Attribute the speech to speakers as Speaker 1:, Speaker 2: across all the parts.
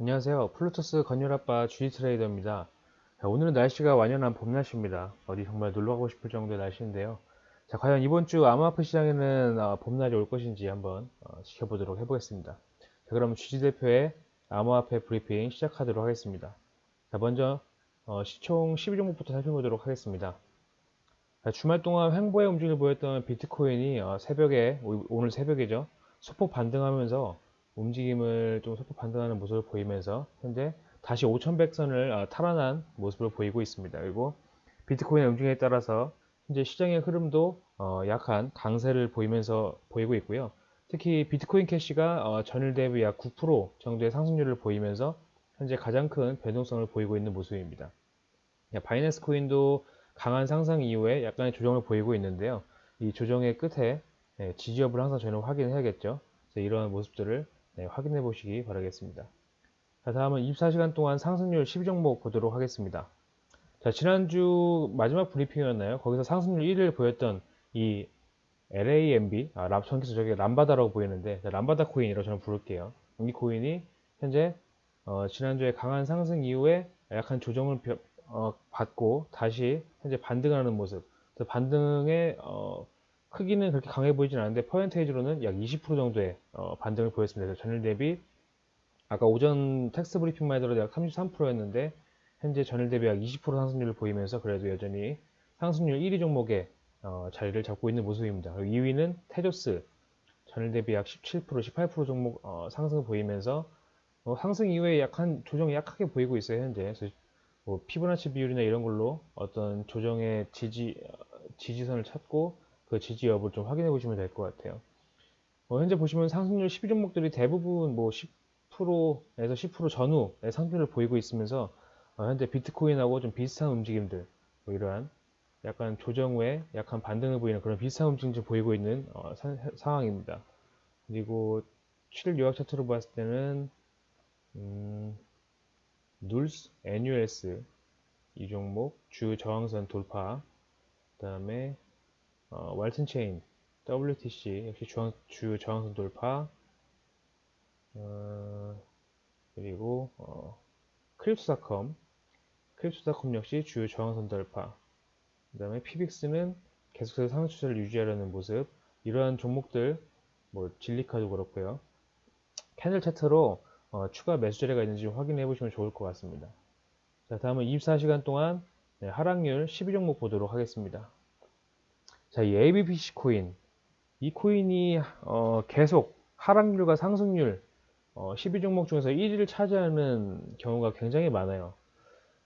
Speaker 1: 안녕하세요. 플루토스 건율아빠 주지 트레이더입니다. 자, 오늘은 날씨가 완연한 봄 날씨입니다. 어디 정말 놀러 가고 싶을 정도의 날씨인데요. 자, 과연 이번 주 암호화폐 시장에는 어, 봄날이 올 것인지 한번 어, 지켜보도록 해보겠습니다. 자, 그럼 주지 대표의 암호화폐 브리핑 시작하도록 하겠습니다. 자, 먼저 어, 시총 12종목부터 살펴보도록 하겠습니다. 자, 주말 동안 횡보의 움직임을 보였던 비트코인이 어, 새벽에 오늘 새벽이죠. 소폭 반등하면서 움직임을 좀 소폭 반등하는 모습을 보이면서 현재 다시 5100선을 어, 탈환한 모습을 보이고 있습니다. 그리고 비트코인의 움직임에 따라서 현재 시장의 흐름도 어, 약한 강세를 보이면서 보이고 있고요. 특히 비트코인 캐시가 어, 전일 대비 약 9% 정도의 상승률을 보이면서 현재 가장 큰 변동성을 보이고 있는 모습입니다. 바이낸스 코인도 강한 상승 이후에 약간의 조정을 보이고 있는데요. 이 조정의 끝에 예, 지지엽을 항상 저희는 확인해야겠죠. 이러한 모습들을 네, 확인해 보시기 바라겠습니다. 자, 다음은 24시간 동안 상승률 12종목 보도록 하겠습니다. 자, 지난주 마지막 브리핑이었나요? 거기서 상승률 1위를 보였던 이 LAMB, 아, 람, 전기서 저게 람바다라고 보이는데, 자, 람바다 코인이라고 저는 부를게요. 이 코인이 현재 어, 지난주에 강한 상승 이후에 약한 조정을 어, 받고 다시 현재 반등하는 모습. 반등의 어, 크기는 그렇게 강해 보이진 않는데 퍼센테이지로는 약 20% 정도의 어, 반등을 보였습니다. 전일 대비 아까 오전 텍스트 브리핑만 해도 약 33%였는데 현재 전일 대비 약 20% 상승률을 보이면서 그래도 여전히 상승률 1위 종목에 어, 자리를 잡고 있는 모습입니다. 그리고 2위는 테조스 전일 대비 약 17%, 18% 종목 어, 상승을 보이면서 어, 상승 이후에 약한 조정이 약하게 보이고 있어요 현재. 뭐 피보나치 비율이나 이런 걸로 어떤 조정의 지지 어, 지지선을 찾고 그 지지 여부를 좀 확인해 보시면 될 것 같아요. 어, 현재 보시면 상승률 12종목들이 대부분 뭐 10%에서 10% 전후의 상승률을 보이고 있으면서 어, 현재 비트코인하고 좀 비슷한 움직임들 뭐 이러한 약간 조정 후에 약간 반등을 보이는 그런 비슷한 움직임을 보이고 있는 어, 사, 상황입니다. 그리고 7일 요약 차트로 봤을 때는 음, 눌스, NUS 이 종목 주 저항선 돌파 그 다음에 어, 왈튼 체인, WTC 역시 주황, 주 저항선 돌파. 어, 그리고 어, 크립토닷컴 크립토닷컴 역시 주요 저항선 돌파. 그 다음에 피빅스는 계속해서 상승 추세를 유지하려는 모습. 이러한 종목들 뭐 진리카도 그렇고요. 캐널 차트로 어, 추가 매수 자리가 있는지 확인해 보시면 좋을 것 같습니다. 자 다음은 24시간 동안 네, 하락률 12종목 보도록 하겠습니다 자, 이 ABPC 코인. 이 코인이 어, 계속 하락률과 상승률 어, 12종목 중에서 1위를 차지하는 경우가 굉장히 많아요.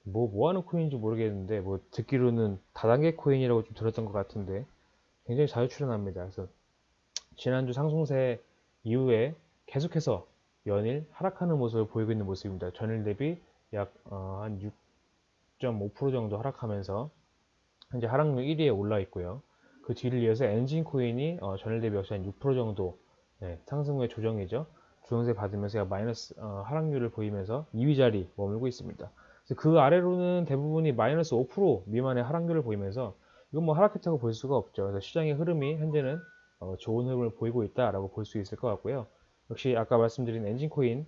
Speaker 1: 뭐, 뭐 하는 코인인지 모르겠는데, 뭐, 듣기로는 다단계 코인이라고 좀 들었던 것 같은데, 굉장히 자주 출연합니다. 그래서, 지난주 상승세 이후에 계속해서 연일 하락하는 모습을 보이고 있는 모습입니다. 전일 대비 약, 어, 한 6.5% 정도 하락하면서, 현재 하락률 1위에 올라 있고요. 그 뒤를 이어서 엔진 코인이 어, 전일 대비 역시 한 6% 정도 네, 상승 후의 조정이죠. 조정세 받으면서 마이너스 어, 하락률을 보이면서 2위 자리 머물고 있습니다. 그 아래로는 대부분이 마이너스 5% 미만의 하락률을 보이면서 이건 뭐 하락했다고 볼 수가 없죠. 그래서 시장의 흐름이 현재는 어, 좋은 흐름을 보이고 있다라고 볼 수 있을 것 같고요. 역시 아까 말씀드린 엔진 코인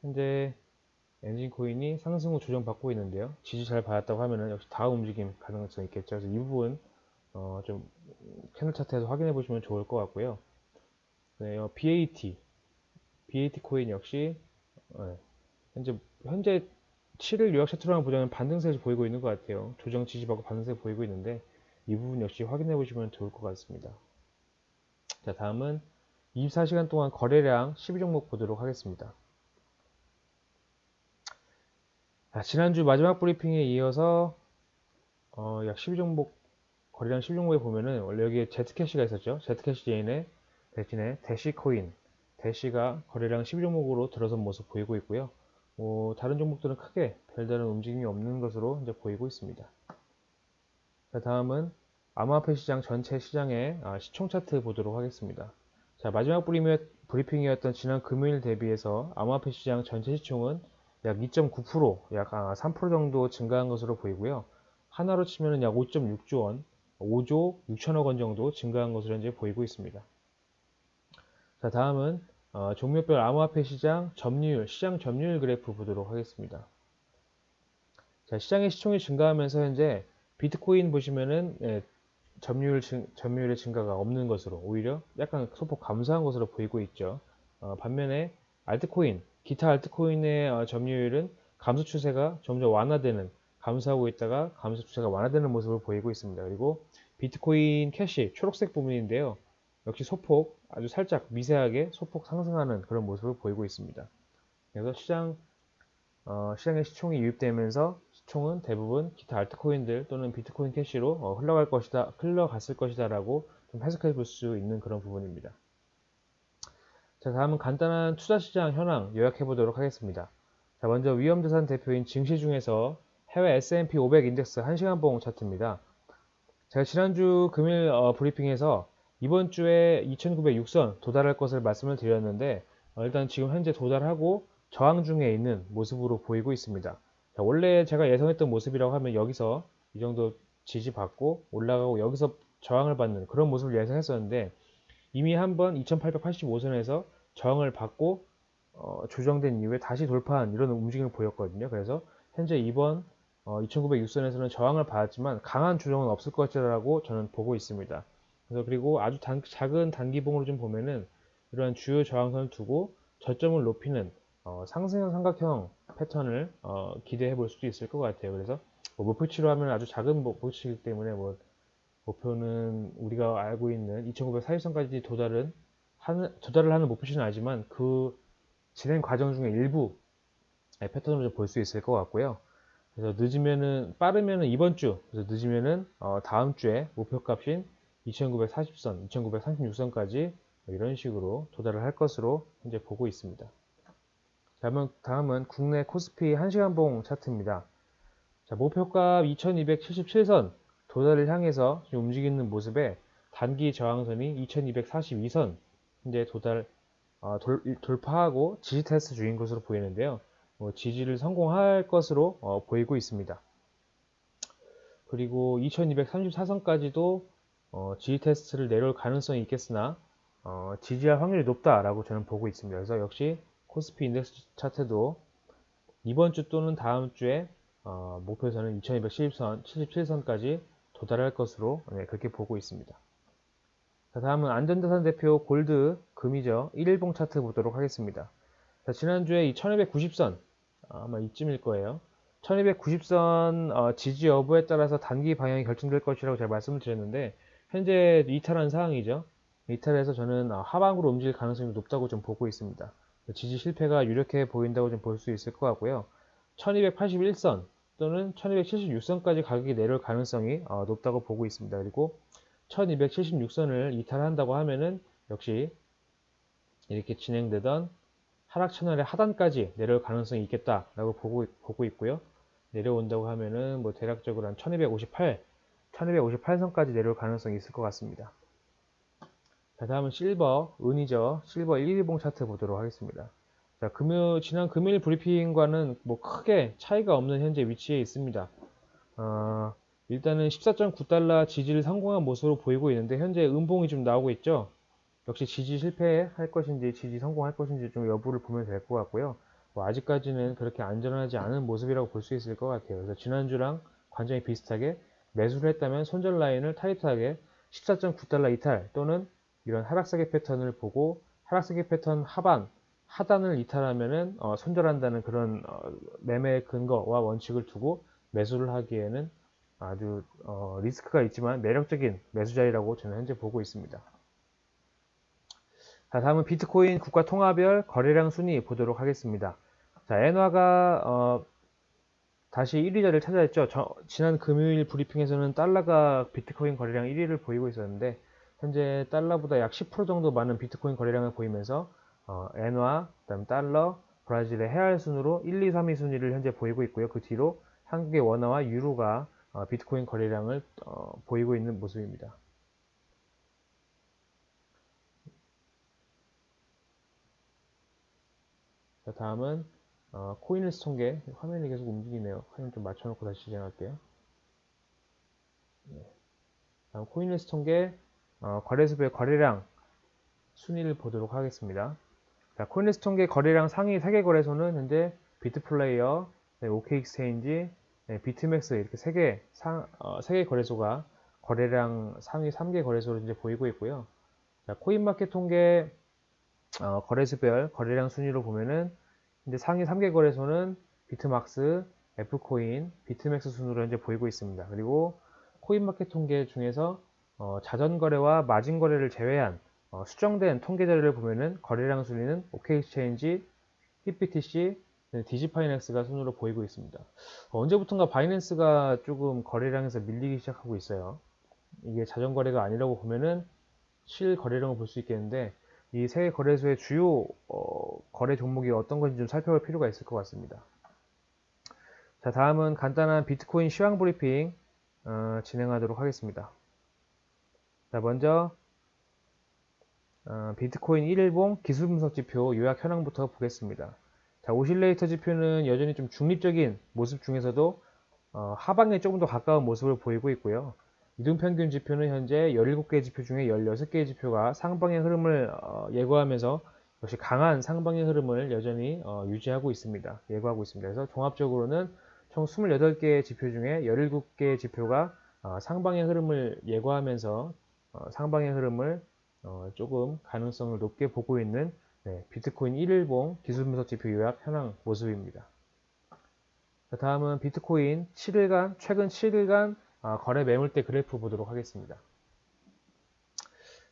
Speaker 1: 현재 엔진 코인이 상승 후 조정받고 있는데요. 지지 잘 받았다고 하면은 역시 다음 움직임 가능성이 있겠죠. 그래서 이 부분 어, 좀 채널 차트에서 확인해 보시면 좋을 것 같고요. 네, 어, BAT, BAT 코인 역시 어, 현재 현재 7일 요약 차트로만 보자면 반등세를 보이고 있는 것 같아요. 조정 지지받고 반등세 보이고 있는데 이 부분 역시 확인해 보시면 좋을 것 같습니다. 자 다음은 24시간 동안 거래량 12종목 보도록 하겠습니다. 자, 지난주 마지막 브리핑에 이어서 어, 약 12종목 거래량 실종목에 보면은 원래 여기에 Z캐시가 있었죠. Z캐시 제인의 대신에 대시 코인, 대시가 거래량 12종목으로 들어선 모습 보이고 있고요. 뭐 다른 종목들은 크게 별다른 움직임이 없는 것으로 이제 보이고 있습니다. 자, 다음은 암호화폐 시장 전체 시장의 아, 시총 차트 보도록 하겠습니다. 자, 마지막 브리핑이었던 지난 금요일 대비해서 암호화폐 시장 전체 시총은 약 2.9%, 약3% 아, 정도 증가한 것으로 보이고요. 하나로 치면 약 5.6조 원, 5조 6천억 원 정도 증가한 것으로 현재 보이고 있습니다. 자, 다음은 어, 종목별 암호화폐 시장 점유율, 시장 점유율 그래프 보도록 하겠습니다. 자, 시장의 시총이 증가하면서 현재 비트코인 보시면은 예, 점유율 증, 점유율의 증가가 없는 것으로 오히려 약간 소폭 감소한 것으로 보이고 있죠. 어, 반면에 알트코인, 기타 알트코인의 어, 점유율은 감소 추세가 점점 완화되는 감소하고 있다가 감소 추세가 완화되는 모습을 보이고 있습니다. 그리고 비트코인 캐시 초록색 부분인데요. 역시 소폭 아주 살짝 미세하게 소폭 상승하는 그런 모습을 보이고 있습니다. 그래서 시장 어, 시장에 시총이 유입되면서 시총은 대부분 기타 알트코인들 또는 비트코인 캐시로 어, 흘러갈 것이다, 흘러갔을 것이다라고 좀 해석해 볼 수 있는 그런 부분입니다. 자, 다음은 간단한 투자 시장 현황 요약해 보도록 하겠습니다. 자, 먼저 위험자산 대표인 증시 중에서 해외 S&P 500 인덱스 1시간 봉 차트입니다. 제가 지난주 금일 어, 브리핑에서 이번 주에 2906선 도달할 것을 말씀을 드렸는데 어, 일단 지금 현재 도달하고 저항 중에 있는 모습으로 보이고 있습니다. 자, 원래 제가 예상했던 모습이라고 하면 여기서 이 정도 지지받고 올라가고 여기서 저항을 받는 그런 모습을 예상했었는데 이미 한번 2885선에서 저항을 받고 어, 조정된 이후에 다시 돌파한 이런 움직임을 보였거든요. 그래서 현재 이번 어, 2906선에서는 저항을 받았지만 강한 조정은 없을 것이라고 저는 보고 있습니다. 그래서 그리고 아주 단, 작은 단기봉으로 좀 보면은 이러한 주요 저항선을 두고 저점을 높이는 어, 상승형 삼각형 패턴을 어, 기대해 볼 수도 있을 것 같아요. 그래서 뭐 목표치로 하면 아주 작은 목표치이기 때문에 뭐 목표는 우리가 알고 있는 2940선까지 도달은 하는, 도달을 하는 목표치는 아니지만 그 진행 과정 중에 일부 패턴으로 볼 수 있을 것 같고요. 그래서 늦으면은 빠르면은 이번 주, 그래서 늦으면은 어, 다음 주에 목표값인 2940선, 2936선까지 이런 식으로 도달을 할 것으로 현재 보고 있습니다. 다음은, 다음은 국내 코스피 1시간봉 차트입니다. 자, 목표값 2277선 도달을 향해서 움직이는 모습에 단기 저항선이 2242선 현재 도달 어, 돌, 돌파하고 지지 테스트 중인 것으로 보이는데요. 뭐 지지를 성공할 것으로 어, 보이고 있습니다. 그리고 2234선까지도 어, 지지 테스트를 내려올 가능성이 있겠으나 어, 지지할 확률이 높다라고 저는 보고 있습니다. 그래서 역시 코스피 인덱스 차트도 이번 주 또는 다음 주에 어, 목표선은 2270선, 77선까지 도달할 것으로 네, 그렇게 보고 있습니다. 자, 다음은 안전자산 대표 골드 금이죠. 1일봉 차트 보도록 하겠습니다. 자, 지난주에 이 1290선 아마 이쯤일 거예요. 1290선 어, 지지 여부에 따라서 단기 방향이 결정될 것이라고 제가 말씀을 드렸는데 현재 이탈한 상황이죠. 이탈해서 저는 어, 하방으로 움직일 가능성이 높다고 좀 보고 있습니다. 지지 실패가 유력해 보인다고 좀 볼 수 있을 것 같고요. 1281선 또는 1276선까지 가격이 내려올 가능성이 어, 높다고 보고 있습니다. 그리고 1276선을 이탈한다고 하면은 역시 이렇게 진행되던 하락 채널의 하단까지 내려올 가능성이 있겠다라고 보고, 보고 있고요. 내려온다고 하면은 뭐 대략적으로 한 1258, 1258선까지 내려올 가능성이 있을 것 같습니다. 자, 다음은 실버, 은이죠. 실버 1일봉 차트 보도록 하겠습니다. 자, 금요, 지난 금요일 브리핑과는 뭐 크게 차이가 없는 현재 위치에 있습니다. 어, 일단은 14.9달러 지지를 성공한 모습으로 보이고 있는데 현재 음봉이 좀 나오고 있죠. 역시 지지 실패할 것인지 지지 성공할 것인지 좀 여부를 보면 될 것 같고요. 뭐 아직까지는 그렇게 안전하지 않은 모습이라고 볼 수 있을 것 같아요. 그래서 지난주랑 관점이 비슷하게 매수를 했다면 손절 라인을 타이트하게 14.9달러 이탈 또는 이런 하락세계 패턴을 보고 하락세계 패턴 하반 하단을 이탈하면은 어, 손절한다는 그런 어, 매매 근거와 원칙을 두고 매수를 하기에는 아주 어, 리스크가 있지만 매력적인 매수 자리라고 저는 현재 보고 있습니다. 자, 다음은 비트코인 국가 통화별 거래량 순위 보도록 하겠습니다. 자, 엔화가 어, 다시 1위 자리를 찾아냈죠. 저, 지난 금요일 브리핑에서는 달러가 비트코인 거래량 1위를 보이고 있었는데 현재 달러보다 약 10% 정도 많은 비트코인 거래량을 보이면서 어, 엔화, 그다음 달러, 브라질의 해알 순으로 1, 2, 3위 순위를 현재 보이고 있고요. 그 뒤로 한국의 원화와 유로가 어, 비트코인 거래량을 어, 보이고 있는 모습입니다. 자, 다음은 어, 코인리스 통계 화면이 계속 움직이네요. 화면 좀 맞춰놓고 다시 진행할게요. 네. 다음 코인힐스 통계 어, 거래소별 거래량 순위를 보도록 하겠습니다. 자, 코인힐스 통계 거래량 상위 3개 거래소는 현재 비트플라이어, 네, OK익스체인지, 네, 비트맥스 이렇게 3개 상, 어, 3개 거래소가 거래량 상위 3개 거래소로 이제 보이고 있고요. 자, 코인마켓 통계 어, 거래소별 거래량 순위로 보면은 이제 상위 3개 거래소는 비트막스, F코인, 비트맥스 순으로 현재 보이고 있습니다. 그리고 코인마켓 통계 중에서 어, 자전거래와 마진거래를 제외한 어, 수정된 통계 자료를 보면은 거래량 순위는 OK엑스체인지, HitBTC, 디지파이넥스가 순으로 보이고 있습니다. 어, 언제부턴가 바이낸스가 조금 거래량에서 밀리기 시작하고 있어요. 이게 자전거래가 아니라고 보면은 실거래량을 볼 수 있겠는데 이 세 거래소의 주요 어, 거래 종목이 어떤 건지 좀 살펴볼 필요가 있을 것 같습니다. 자 다음은 간단한 비트코인 시황 브리핑 어, 진행하도록 하겠습니다. 자 먼저 어, 비트코인 1일봉 기술 분석 지표 요약 현황부터 보겠습니다. 자 오실레이터 지표는 여전히 좀 중립적인 모습 중에서도 어, 하방에 조금 더 가까운 모습을 보이고 있고요. 이동평균 지표는 현재 17개 지표 중에 16개의 지표가 상방의 흐름을 어, 예고하면서 역시 강한 상방의 흐름을 여전히 어, 유지하고 있습니다. 예고하고 있습니다. 그래서 종합적으로는 총 28개의 지표 중에 17개의 지표가 어, 상방의 흐름을 예고하면서 어, 상방의 흐름을 어, 조금 가능성을 높게 보고 있는 네, 비트코인 1일봉 기술분석 지표 요약 현황 모습입니다. 다음은 비트코인 7일간 최근 7일간 아, 거래 매물대 그래프 보도록 하겠습니다.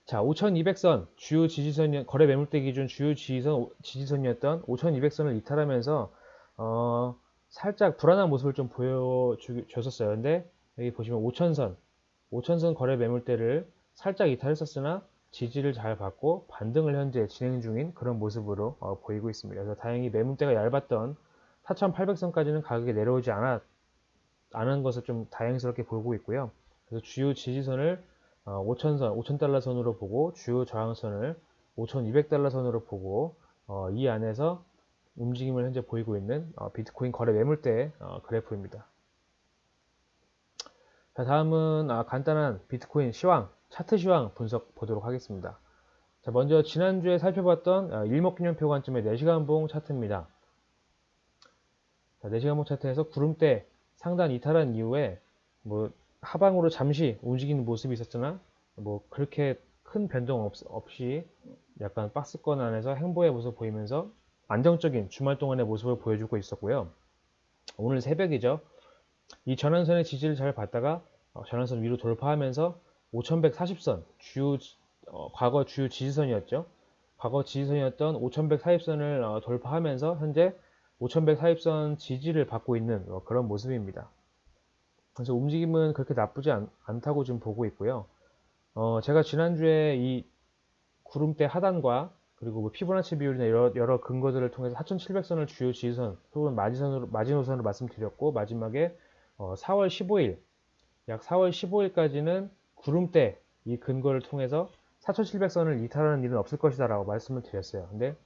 Speaker 1: 자, 5200선 주요 지지선 거래 매물대 기준 주요 지지선 지지선이었던 5200선을 이탈하면서 어, 살짝 불안한 모습을 좀 보여줬었어요. 근데 여기 보시면 5000선 5000선 거래 매물대를 살짝 이탈했었으나 지지를 잘 받고 반등을 현재 진행 중인 그런 모습으로 어, 보이고 있습니다. 그래서 다행히 매물대가 얇았던 4800선까지는 가격이 내려오지 않았 않은 것을 좀 다행스럽게 보고 있고요. 그래서 주요 지지선을 5천선, 어, 5천달러 선으로 보고 주요 저항선을 5,200달러 선으로 보고 어, 이 안에서 움직임을 현재 보이고 있는 어, 비트코인 거래 매물대 그래프입니다. 자, 다음은 아, 간단한 비트코인 시황, 차트 시황 분석 보도록 하겠습니다. 자, 먼저 지난주에 살펴봤던 일목균형표 관점의 4시간봉 차트입니다. 자, 4시간봉 차트에서 구름대 상단 이탈한 이후에 뭐 하방으로 잠시 움직이는 모습이 있었으나 뭐 그렇게 큰 변동 없, 없이 약간 박스권 안에서 행보의 모습 보이면서 안정적인 주말 동안의 모습을 보여주고 있었고요. 오늘 새벽이죠. 이 전환선의 지지를 잘 받다가 어, 전환선 위로 돌파하면서 5140선 주요 어, 과거 주요 지지선이었죠. 과거 지지선이었던 5140선을 어, 돌파하면서 현재 5140선 지지를 받고 있는 어, 그런 모습입니다. 그래서 움직임은 그렇게 나쁘지 않, 다고 지금 보고 있고요. 어, 제가 지난주에 이 구름대 하단과 그리고 뭐 피보나치 비율이나 여러, 여러 근거들을 통해서 4700선을 주요 지지선 혹은 마지선으로, 마지노선으로 말씀드렸고 마지막에 어, 4월 15일 약 4월 15일까지는 구름대 이 근거를 통해서 4700선을 이탈하는 일은 없을 것이다 라고 말씀을 드렸어요. 근데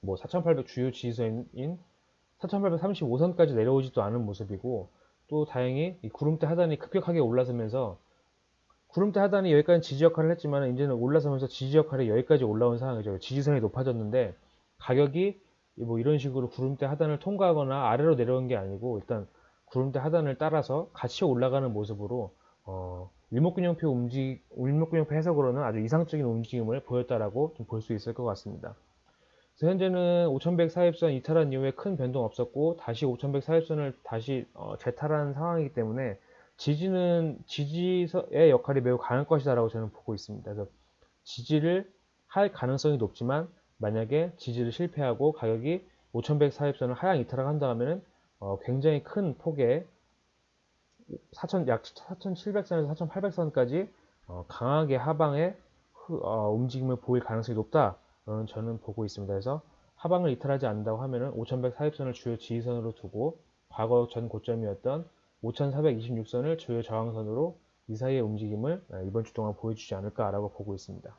Speaker 1: 뭐 4800 주요 지지선인 4835선까지 내려오지도 않은 모습이고 또 다행히 이 구름대 하단이 급격하게 올라서면서 구름대 하단이 여기까지 지지 역할을 했지만 이제는 올라서면서 지지 역할이 여기까지 올라온 상황이죠. 지지선이 높아졌는데 가격이 뭐 이런 식으로 구름대 하단을 통과하거나 아래로 내려온 게 아니고 일단 구름대 하단을 따라서 같이 올라가는 모습으로 어, 일목균형표 움직 일목균형표 해석으로는 아주 이상적인 움직임을 보였다라고 볼수 있을 것 같습니다. 현재는 5100 사입선 이탈한 이후에 큰 변동 없었고 다시 5100 사입선을 다시 어, 재탈한 상황이기 때문에 지지는 지지의 역할이 매우 강할 것이다 라고 저는 보고 있습니다. 그래서 지지를 할 가능성이 높지만 만약에 지지를 실패하고 가격이 5100 사입선을 하향 이탈을 한다 하면 어, 굉장히 큰 폭의 4천, 약 4700선에서 4800선까지 어, 강하게 하방에 어, 움직임을 보일 가능성이 높다 저는 보고 있습니다. 그래서 하방을 이탈하지 않는다고 하면은 5100 사입선을 주요 지지선으로 두고 과거 전 고점이었던 5426선을 주요 저항선으로 이 사이의 움직임을 아, 이번 주 동안 보여주지 않을까라고 보고 있습니다.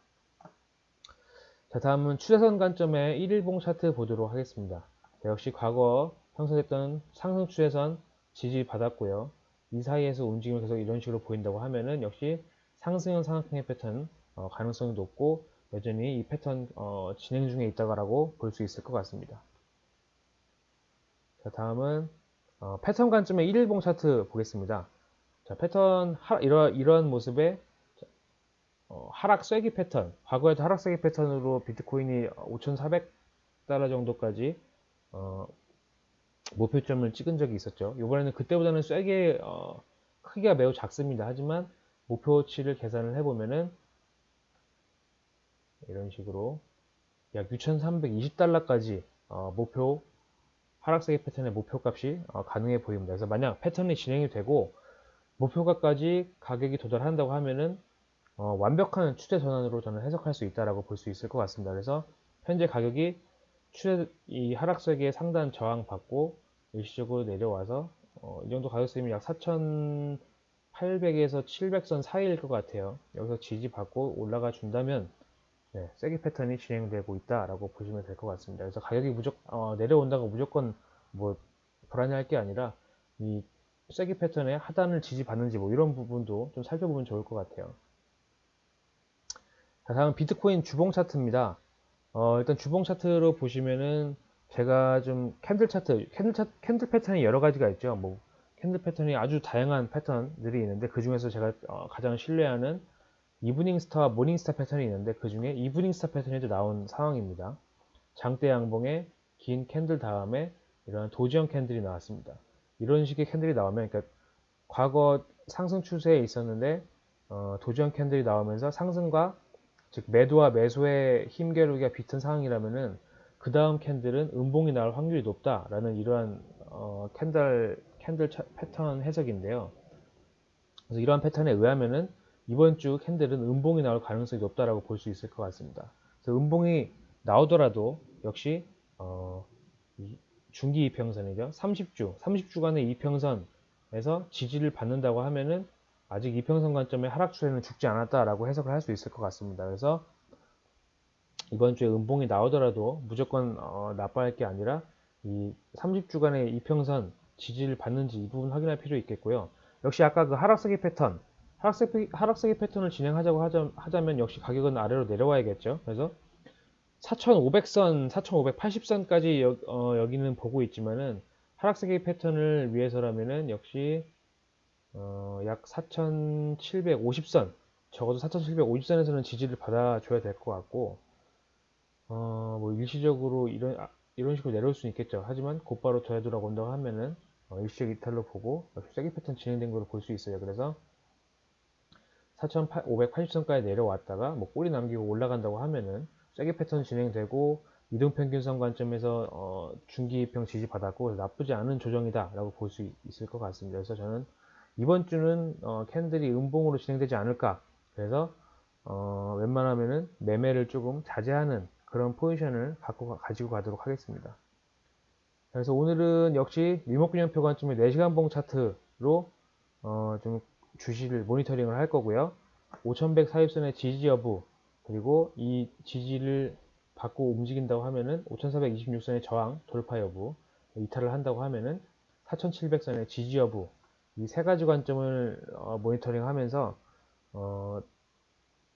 Speaker 1: 자 다음은 추세선 관점의 1일봉 차트 보도록 하겠습니다. 역시 과거 형성됐던 상승 추세선 지지 받았고요. 이 사이에서 움직임을 계속 이런 식으로 보인다고 하면은 역시 상승형 상하향의 패턴 어, 가능성이 높고 여전히 이 패턴 어, 진행 중에 있다고 볼 수 있을 것 같습니다. 자, 다음은 어, 패턴 관점의 1일봉 차트 보겠습니다. 자, 패턴 하, 이러, 이런 모습의 어, 하락 쐐기 패턴 과거에도 하락 쐐기 패턴으로 비트코인이 5,400달러 정도까지 어, 목표점을 찍은 적이 있었죠. 이번에는 그때보다는 쐐기의 어, 크기가 매우 작습니다. 하지만 목표치를 계산을 해보면은 이런 식으로 약 6,320달러까지 어, 목표 하락세기 패턴의 목표값이 어, 가능해 보입니다. 그래서 만약 패턴이 진행이 되고 목표가까지 가격이 도달한다고 하면은 어, 완벽한 추세 전환으로 저는 해석할 수 있다라고 볼 수 있을 것 같습니다. 그래서 현재 가격이 추세 이 하락세기의 상단 저항 받고 일시적으로 내려와서 어, 이 정도 가격수이면 약 4,800에서 700선 사이일 것 같아요. 여기서 지지 받고 올라가 준다면 네, 세기 패턴이 진행되고 있다라고 보시면 될 것 같습니다. 그래서 가격이 무조건 어, 내려온다고 무조건 뭐 불안해할 게 아니라 이 세기 패턴의 하단을 지지받는지 뭐 이런 부분도 좀 살펴보면 좋을 것 같아요. 자, 다음 비트코인 주봉 차트입니다. 어, 일단 주봉 차트로 보시면은 제가 좀 캔들 차트, 캔들 차트, 캔들 패턴이 여러 가지가 있죠. 뭐 캔들 패턴이 아주 다양한 패턴들이 있는데 그 중에서 제가 어, 가장 신뢰하는 evening star와 morning star 패턴이 있는데 그 중에 evening star 패턴이 나온 상황입니다. 장대 양봉에 긴 캔들 다음에 이런 도지형 캔들이 나왔습니다. 이런 식의 캔들이 나오면 그러니까 과거 상승 추세에 있었는데 어, 도지형 캔들이 나오면서 상승과 즉 매도와 매수의 힘겨루기가 비슷한 상황이라면은 그 다음 캔들은 음봉이 나올 확률이 높다라는 이러한 어, 캔들 캔들 차, 패턴 해석인데요. 그래서 이러한 패턴에 의하면은 이번 주 캔들은 음봉이 나올 가능성이 높다라고 볼 수 있을 것 같습니다. 그래서 음봉이 나오더라도 역시 어, 중기 이평선이죠. 30주, 30주간의 이평선에서 지지를 받는다고 하면은 아직 이평선 관점의 하락 추세는 죽지 않았다라고 해석을 할 수 있을 것 같습니다. 그래서 이번 주에 음봉이 나오더라도 무조건 어, 나빠할 게 아니라 이 30주간의 이평선 지지를 받는지 이 부분 확인할 필요 있겠고요. 역시 아까 그 하락세기 패턴 하락세기, 하락세기 패턴을 진행하자고 하자, 하자면 역시 가격은 아래로 내려와야겠죠. 그래서 4,500선, 4,580선까지 여, 어, 여기는 보고 있지만은 하락세기 패턴을 위해서라면은 역시 어, 약 4,750선 적어도 4,750선에서는 지지를 받아줘야 될 것 같고 어, 뭐 일시적으로 이런 아, 이런 식으로 내려올 수는 있겠죠. 하지만 곧바로 되돌아온다고 하면은 어, 일시적 이탈로 보고 역시 세기 패턴 진행된 걸로 볼 수 있어요. 그래서 4,580선까지 내려왔다가 뭐 꼬리 남기고 올라간다고 하면은 세게 패턴 진행되고 이동평균선 관점에서 어, 중기평 지지받았고 나쁘지 않은 조정이다 라고 볼 수 있을 것 같습니다. 그래서 저는 이번 주는 어, 캔들이 음봉으로 진행되지 않을까 그래서 어, 웬만하면은 매매를 조금 자제하는 그런 포지션을 갖고 가지고 가도록 하겠습니다. 그래서 오늘은 역시 밀목균형표 관점의 4시간 봉 차트로 어, 좀 주시를 모니터링을 할 거고요. 5100 사입선의 지지 여부 그리고 이 지지를 받고 움직인다고 하면은 5426선의 저항 돌파 여부 이탈을 한다고 하면은 4700선의 지지 여부 이 세 가지 관점을 어, 모니터링 하면서 어,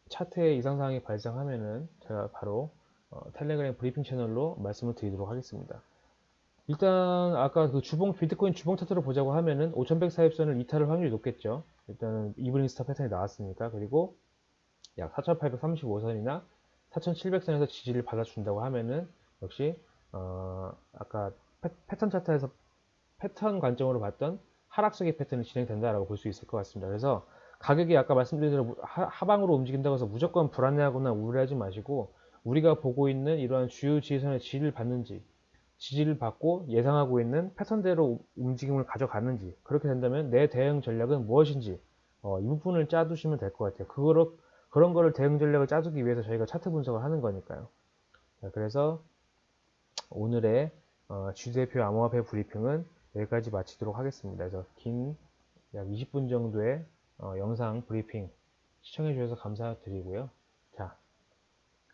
Speaker 1: 차트의 이상사항이 발생하면은 제가 바로 어, 텔레그램 브리핑 채널로 말씀을 드리도록 하겠습니다. 일단 아까 그 주봉 비트코인 주봉 차트로 보자고 하면은 5100 사십선을 이탈할 확률이 높겠죠. 일단은 evening star 패턴이 나왔으니까 그리고 약 4835선이나 4700선에서 지지를 받아준다고 하면은 역시 어 아까 패, 턴 차트에서 패턴 관점으로 봤던 하락세기 패턴이 진행된다라고 볼 수 있을 것 같습니다. 그래서 가격이 아까 말씀드린 대로 하 방으로 움직인다고 해서 무조건 불안해하거나 우려하지 마시고 우리가 보고 있는 이러한 주요 지지선의 지지를 받는지 지지를 받고 예상하고 있는 패턴대로 움직임을 가져가는지 그렇게 된다면 내 대응 전략은 무엇인지 어, 이 부분을 짜두시면 될 것 같아요. 그거를, 그런 거를 대응 전략을 짜두기 위해서 저희가 차트 분석을 하는 거니까요. 자, 그래서 오늘의 어, 주대표 암호화폐 브리핑은 여기까지 마치도록 하겠습니다. 그래서 긴 약 20분 정도의 어, 영상 브리핑 시청해 주셔서 감사드리고요.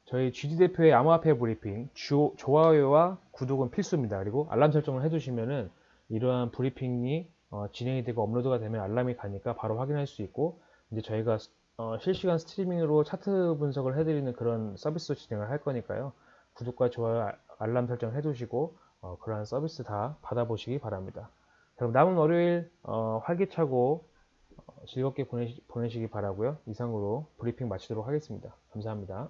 Speaker 1: 자, 저희 GD대표의 암호화폐 브리핑 주, 좋아요와 구독은 필수입니다. 그리고 알람 설정을 해두시면은 이러한 브리핑이 어, 진행이 되고 업로드가 되면 알람이 가니까 바로 확인할 수 있고 이제 저희가 어, 실시간 스트리밍으로 차트 분석을 해드리는 그런 서비스도 진행을 할 거니까요. 구독과 좋아요, 아- 알람 설정 해두시고 어, 그러한 서비스 다 받아보시기 바랍니다. 그럼 남은 월요일 어, 활기차고 어, 즐겁게 보내시, 보내시기 바라고요. 이상으로 브리핑 마치도록 하겠습니다. 감사합니다.